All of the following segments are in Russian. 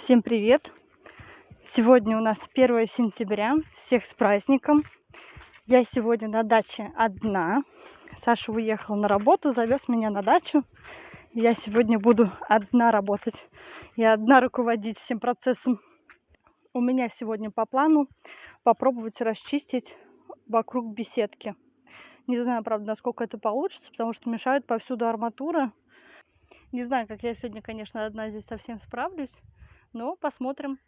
Всем привет! Сегодня у нас 1 сентября. Всех с праздником! Я сегодня на даче одна. Саша уехал на работу, завез меня на дачу. Я сегодня буду одна работать и одна руководить всем процессом. У меня сегодня по плану попробовать расчистить вокруг беседки. Не знаю, правда, насколько это получится, потому что мешают повсюду арматура. Не знаю, как я сегодня, конечно, одна здесь совсем справлюсь. Но посмотрим.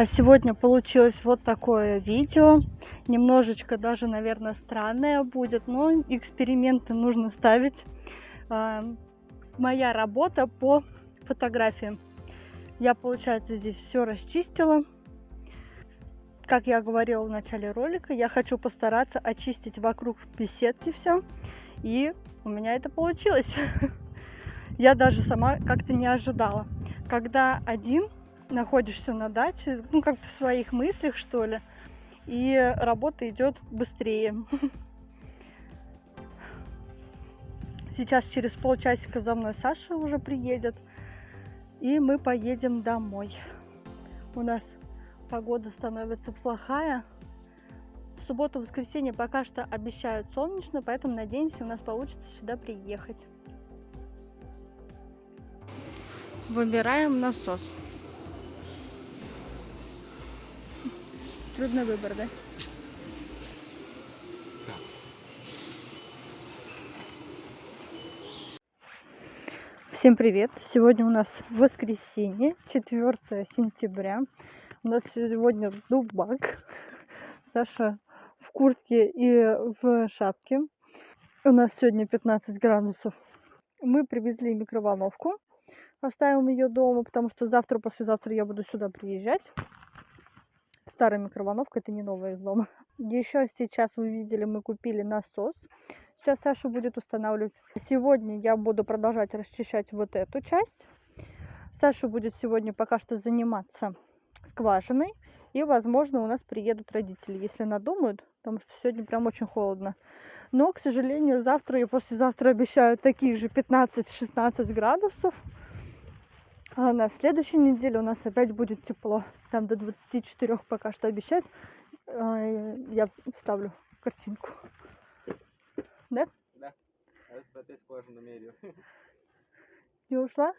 А сегодня получилось вот такое видео. Немножечко даже, наверное, странное будет, но эксперименты нужно ставить. А, моя работа по фотографиям. Я, получается, здесь все расчистила. Как я говорила в начале ролика, я хочу постараться очистить вокруг беседки все. И у меня это получилось. Я даже сама как-то не ожидала. Когда один находишься на даче, ну, как в своих мыслях, что ли, и работа идет быстрее. Сейчас через полчасика за мной Саша уже приедет, и мы поедем домой. У нас погода становится плохая. В субботу-воскресенье пока что обещают солнечно, поэтому надеемся, у нас получится сюда приехать. Выбираем насос. Трудный выбор, да? Всем привет! Сегодня у нас воскресенье, 4 сентября. У нас сегодня дубак. Саша в куртке и в шапке. У нас сегодня 15 градусов. Мы привезли микроволновку. Оставим ее дома, потому что завтра-послезавтра я буду сюда приезжать старая микроволновка, это не новая из дома. Еще сейчас вы видели, мы купили насос. Сейчас Саша будет устанавливать. Сегодня я буду продолжать расчищать вот эту часть. Саша будет сегодня пока что заниматься скважиной. И, возможно, у нас приедут родители, если надумают, потому что сегодня прям очень холодно. Но, к сожалению, завтра и послезавтра обещают таких же 15-16 градусов. А на следующей неделе у нас опять будет тепло. Там до 24 пока что обещают. А, я вставлю картинку. Да? Да. А. Не ушла?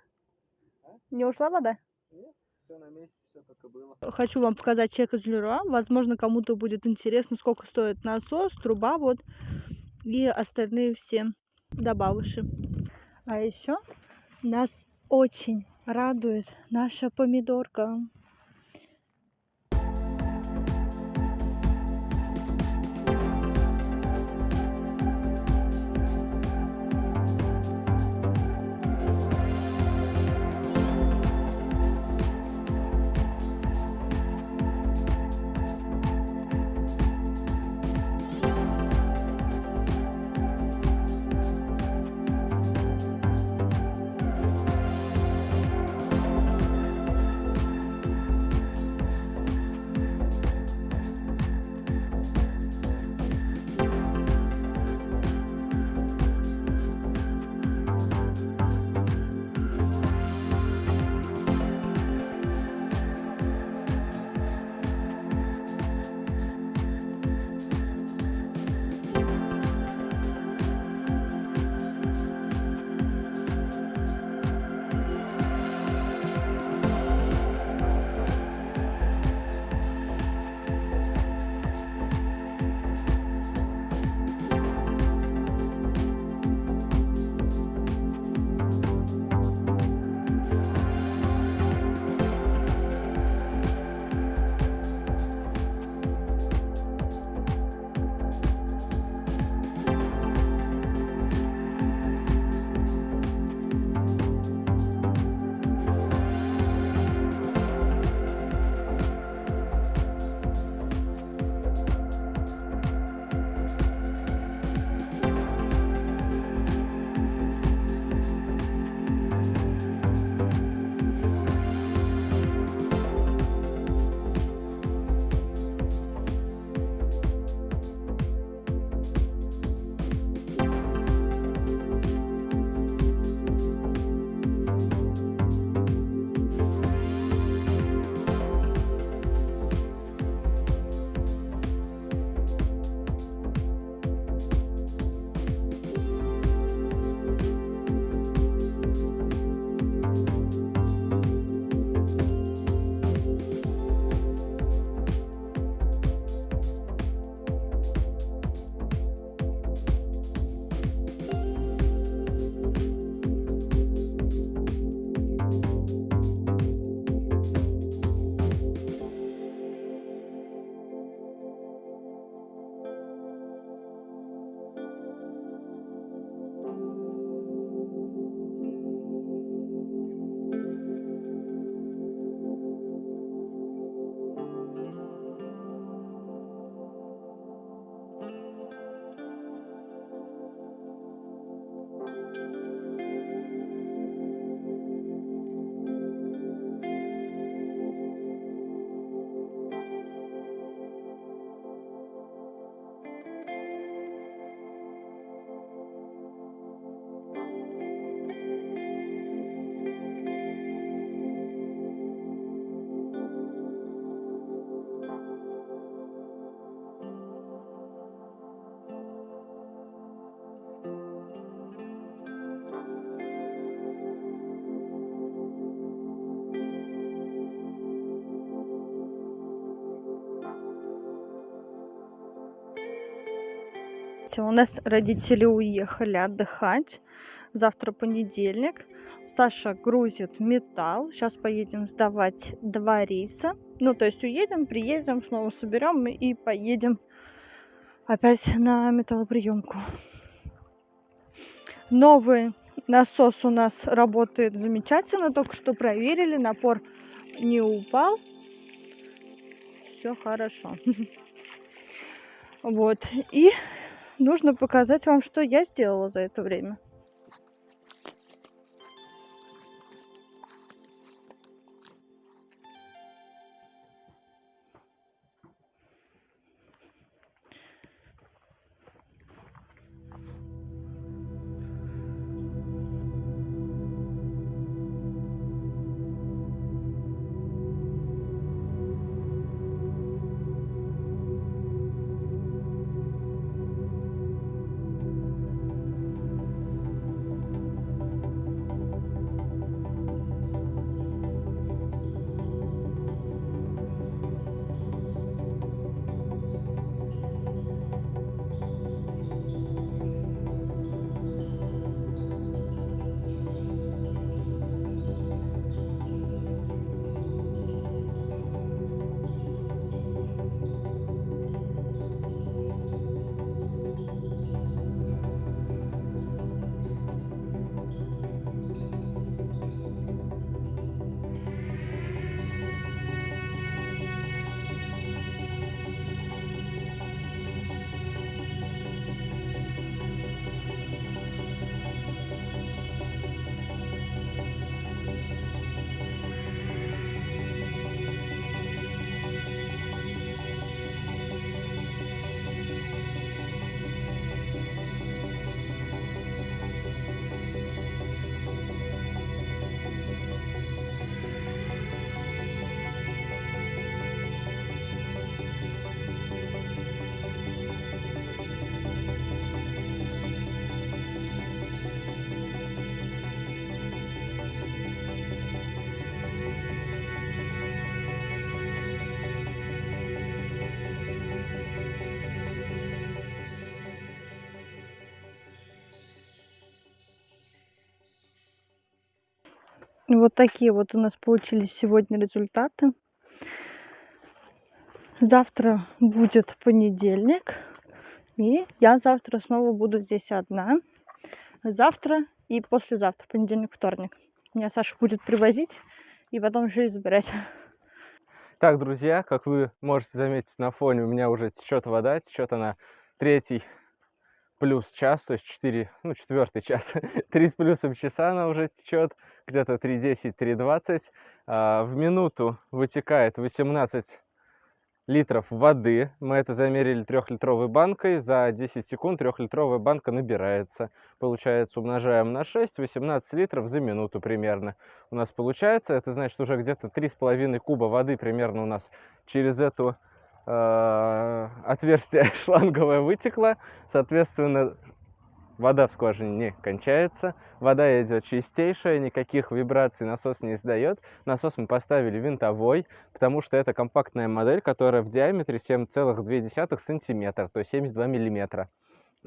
А? Не ушла вода? Нет, все на месте, все как и было. Хочу вам показать чек из Леруа. Возможно, кому-то будет интересно, сколько стоит насос, труба. Вот и остальные все добавыши. А еще нас очень радует наша помидорка. Всё, У нас родители уехали отдыхать. Завтра понедельник. Саша грузит металл. Сейчас поедем сдавать два рейса. Ну, то есть уедем, приедем, снова соберем и поедем опять на металлоприемку. Новый насос у нас работает замечательно. Только что проверили, напор не упал. Все хорошо. Вот. И нужно показать вам, что я сделала за это время. Вот такие вот у нас получились сегодня результаты. Завтра будет понедельник. И я завтра снова буду здесь одна. Завтра и послезавтра, понедельник, вторник. Меня Саша будет привозить и потом еще и забирать. Так, друзья, как вы можете заметить на фоне, у меня уже течет вода, течет она третий плюс час, то есть 4, ну, четвертый час, 3 с плюсом часа она уже течет, где-то 3.10, 3.20. А, в минуту вытекает 18 литров воды. Мы это замерили трехлитровой банкой. За 10 секунд трехлитровая банка набирается. Получается, умножаем на 6, 18 литров за минуту примерно. У нас получается, это значит уже где-то 3,5 куба воды примерно у нас через эту отверстие шланговое вытекло. Соответственно, вода в скважине не кончается, вода идет чистейшая, никаких вибраций насос не издает. Насос мы поставили винтовой, потому что это компактная модель, которая в диаметре 7,2 сантиметра, то есть 72 миллиметра.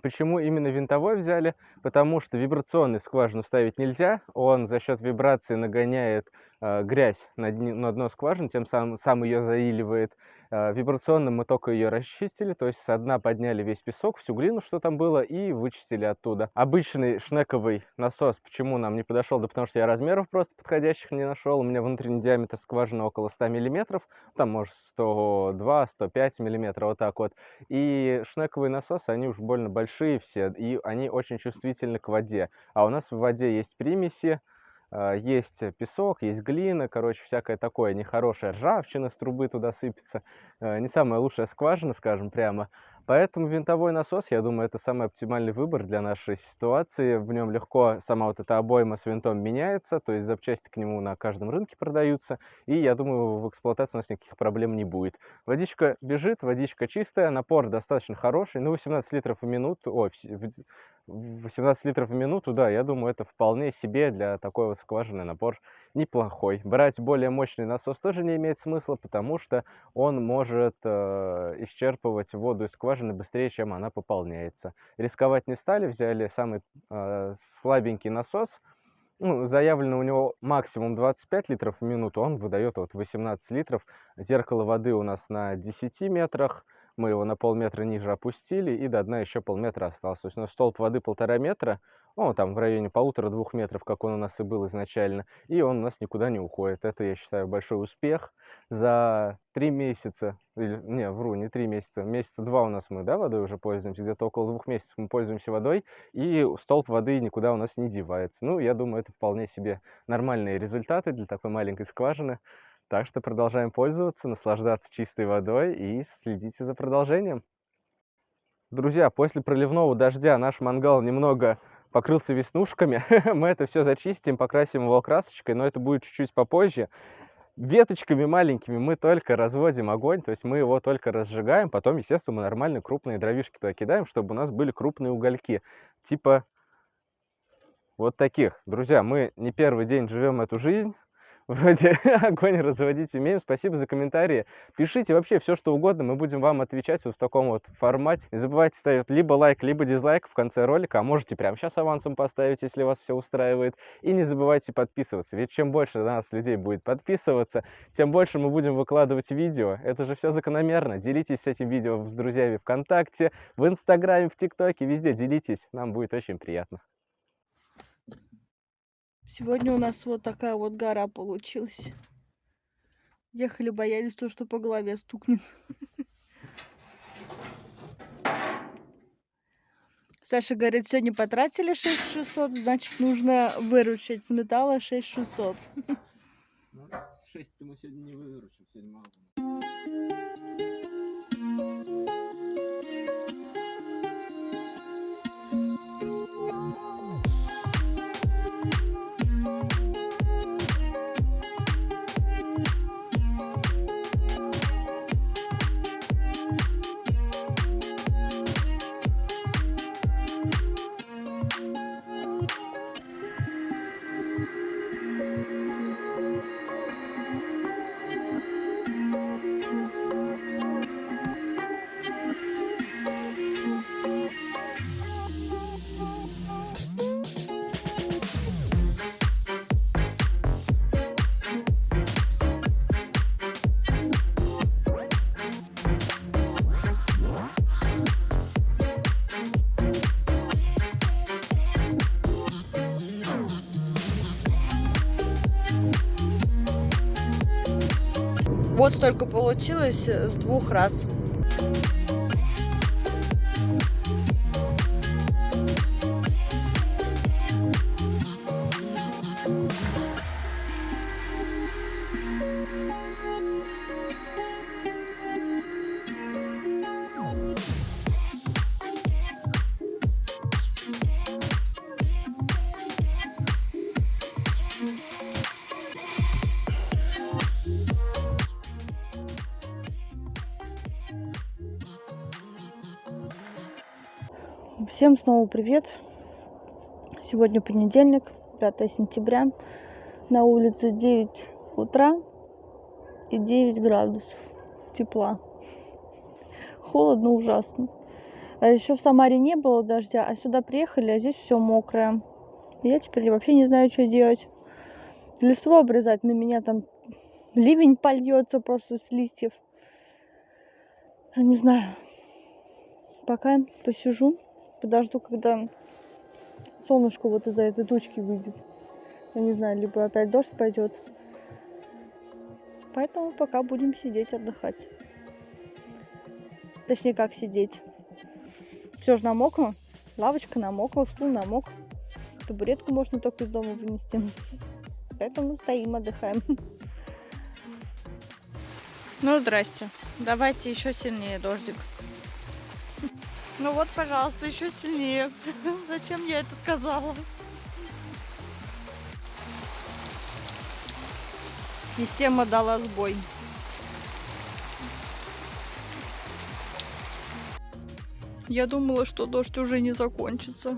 Почему именно винтовой взяли? Потому что вибрационный в скважину ставить нельзя. Он за счет вибрации нагоняет э, грязь на, дни, на дно скважины, тем самым сам ее заиливает. Э, вибрационным мы только ее расчистили, то есть со дна подняли весь песок, всю глину, что там было, и вычистили оттуда. Обычный шнековый насос, почему нам не подошел? Да потому что я размеров просто подходящих не нашел. У меня внутренний диаметр скважины около 100 миллиметров, там может 102-105 миллиметров, вот так вот. И шнековые насосы, они уж больно большие все, и они очень чувствительны к воде. А у нас в воде есть примеси, а, есть песок, есть глина, короче, всякое такое нехорошее, ржавчина с трубы туда сыпется. Э, не самая лучшая скважина, скажем прямо. Поэтому винтовой насос, я думаю, это самый оптимальный выбор для нашей ситуации. В нем легко сама вот эта обойма с винтом меняется, то есть запчасти к нему на каждом рынке продаются. И я думаю, в эксплуатации у нас никаких проблем не будет. Водичка бежит, водичка чистая, напор достаточно хороший. Ну, 18 литров в минуту, ой, 18 литров в минуту, да, я думаю, это вполне себе для такой вот скважины напор неплохой. Брать более мощный насос тоже не имеет смысла, потому что он может э, исчерпывать воду из скважины быстрее, чем она пополняется. Рисковать не стали, взяли самый э, слабенький насос, ну, заявлено у него максимум 25 литров в минуту, он выдает вот 18 литров. Зеркало воды у нас на 10 метрах, мы его на полметра ниже опустили, и до дна еще полметра осталось. То есть у нас столб воды полтора метра, ну, там в районе полутора-двух метров, как он у нас и был изначально, и он у нас никуда не уходит. Это, я считаю, большой успех. За три месяца, или, не, вру, не три месяца, месяца два у нас мы, да, водой уже пользуемся, где-то около двух месяцев мы пользуемся водой, и столб воды никуда у нас не девается. Ну, я думаю, это вполне себе нормальные результаты для такой маленькой скважины. Так что продолжаем пользоваться, наслаждаться чистой водой и следите за продолжением. Друзья, после проливного дождя наш мангал немного покрылся веснушками. Мы это все зачистим, покрасим его красочкой, но это будет чуть-чуть попозже. Веточками маленькими мы только разводим огонь, то есть мы его только разжигаем, потом, естественно, мы нормальные крупные дровишки туда кидаем, чтобы у нас были крупные угольки. Типа вот таких. Друзья, мы не первый день живем эту жизнь, вроде огонь разводить умеем. Спасибо за комментарии. Пишите вообще все, что угодно, мы будем вам отвечать вот в таком вот формате. Не забывайте ставить либо лайк, либо дизлайк в конце ролика, а можете прямо сейчас авансом поставить, если вас все устраивает. И не забывайте подписываться, ведь чем больше на нас людей будет подписываться, тем больше мы будем выкладывать видео. Это же все закономерно. Делитесь этим видео с друзьями ВКонтакте, в Инстаграме, в ТикТоке, везде делитесь, нам будет очень приятно. Сегодня у нас вот такая вот гора получилась. Ехали, боялись то, что по голове стукнет. Саша говорит, сегодня потратили 6600, значит, нужно выручить с металла 6600. Ну, 6 мы сегодня не выручим, сегодня мало. Вот столько получилось э, с двух раз. Всем снова привет! Сегодня понедельник, 5 сентября. На улице 9 утра и 9 градусов тепла. Холодно ужасно. А еще в Самаре не было дождя, а сюда приехали, а здесь все мокрое. Я теперь вообще не знаю, что делать. Листву обрезать, на меня там ливень польется просто с листьев. Не знаю. Пока посижу, подожду, когда солнышко вот из-за этой тучки выйдет. Я не знаю, либо опять дождь пойдет. Поэтому пока будем сидеть, отдыхать. Точнее, как сидеть. Все же намокло. Лавочка намокла, стул намок. Табуретку можно только из дома вынести. Поэтому стоим, отдыхаем. Ну, здрасте. Давайте еще сильнее дождик. Ну вот, пожалуйста, еще сильнее. Зачем я это сказала? Система дала сбой. Я думала, что дождь уже не закончится.